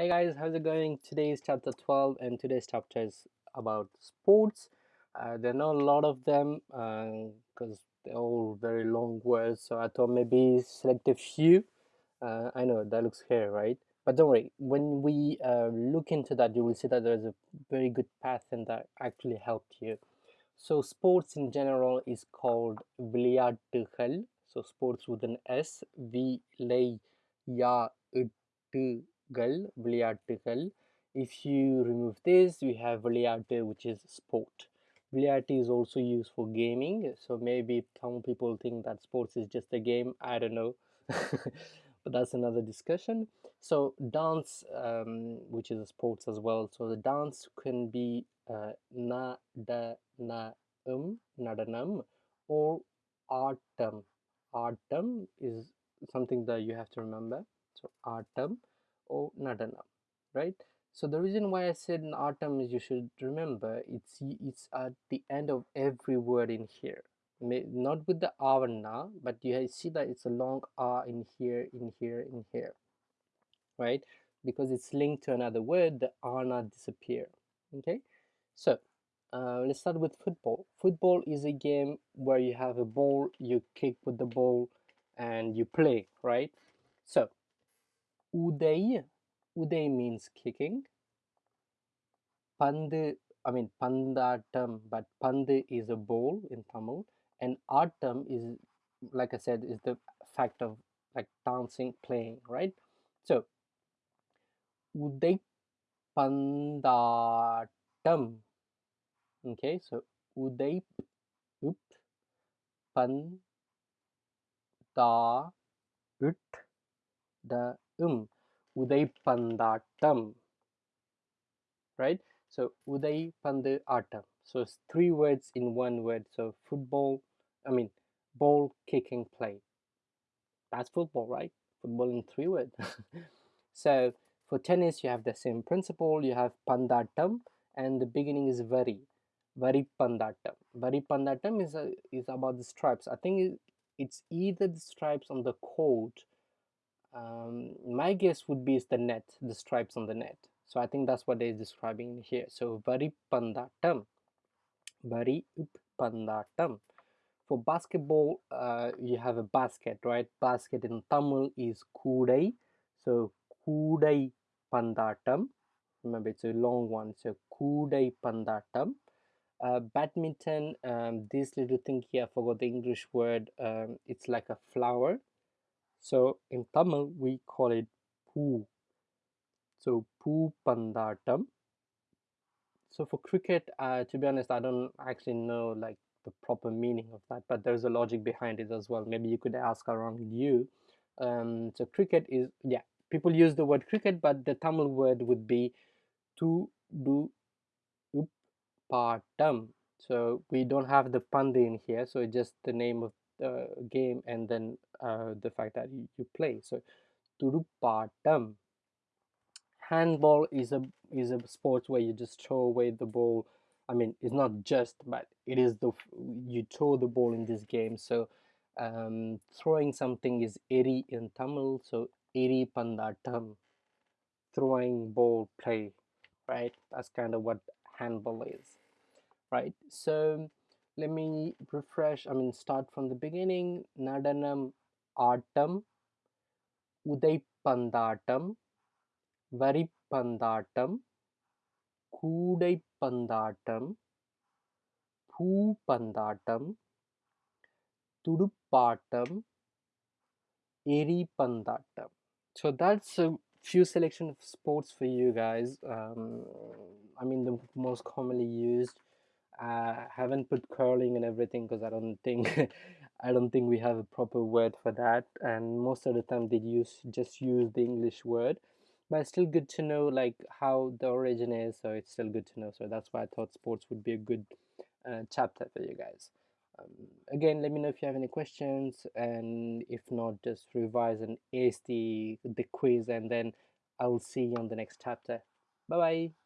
Hey guys, how's it going? Today is chapter 12, and today's chapter is about sports. Uh, there are not a lot of them because they're all very long words, so I thought maybe select a few. Uh, I know that looks here, right? But don't worry, when we uh, look into that, you will see that there's a very good path and that actually helped you. So, sports in general is called விளையாட்டுகள். So, sports with an S, விளையாட்டுகள், விளையாட்டுகள். If you remove this, we have விளையாட்டு, which is sport. விளையாட்டு is also used for gaming. So, maybe some people think that sports is just a game. I don't know. but that's another discussion. So, dance, um, which is a sports as well. So, the dance can be uh, nadanam, nadanam or artam. Artam is something that you have to remember. So, artam or nadanam, right? So the reason why I said an artam is you should remember it's it's at the end of every word in here. May, not with the r and na, but you see that it's a long r in here, in here, in here, right? Because it's linked to another word, the ah r not disappear. Okay, so uh, let's start with football. Football is a game where you have a ball, you kick with the ball, and you play, right? So uday uday means kicking. pandu i mean pandatam but pandu is a ball in tamil. And atam is like i said is the fact of like dancing playing right? So uday pandatam okay so uday up pan da ut the um uday pandatam right? So uday pandu atam so it's three words in one word. So football i mean ball kicking play. That's football right? Football in three words. So for tennis you have the same principle. You have pandatam and the beginning is very vari pandatam vari pandatam is a, is about the stripes. I think it's either the stripes on the coat um, my guess would be is the net the stripes on the net so I think that's what they're describing here. So vari pandatam, vari pandatam. For basketball, uh, you have a basket, right? Basket in Tamil is kudai. So kudai pandatam. Remember, it's a long one. So kudai pandatam. Uh, badminton, um, this little thing here, I forgot the English word. Um, it's like a flower. So in Tamil, we call it poo. So poo pandatam. So for cricket uh, to be honest i don't actually know like the proper meaning of that but there's a logic behind it as well. Maybe you could ask around you. Um, so cricket is yeah people use the word cricket but the tamil word would be to do uppatam so we don't have the panda in here so it's just the name of the game and then uh, the fact that you, you play. So tudupatam handball is a is a sport where you just throw away the ball. I mean it's not just but it is the you throw the ball in this game. So um, throwing something is eri in tamil. So eri pandatam. Throwing ball play right? That's kind of what handball is right? So let me refresh i mean start from the beginning nadanam atom உதைப்பந்தாட்டம் வரிப்பந்தாட்டம் கூடைப்பந்தாட்டம் பூப்பந்தாட்டம் துடுப்பாட்டம் எரிபந்தாட்டம் so that's a few selection of sports for you guys um, i mean the most commonly used uh, I haven't put curling and everything because I don't think I don't think we have a proper word for that and most of the time they use just use the English word. But it's still good to know like how the origin is so it's still good to know. So that's why I thought sports would be a good uh, chapter for you guys. Um, again let me know if you have any questions and if not just revise and ace the the quiz and then I will see you on the next chapter. Bye bye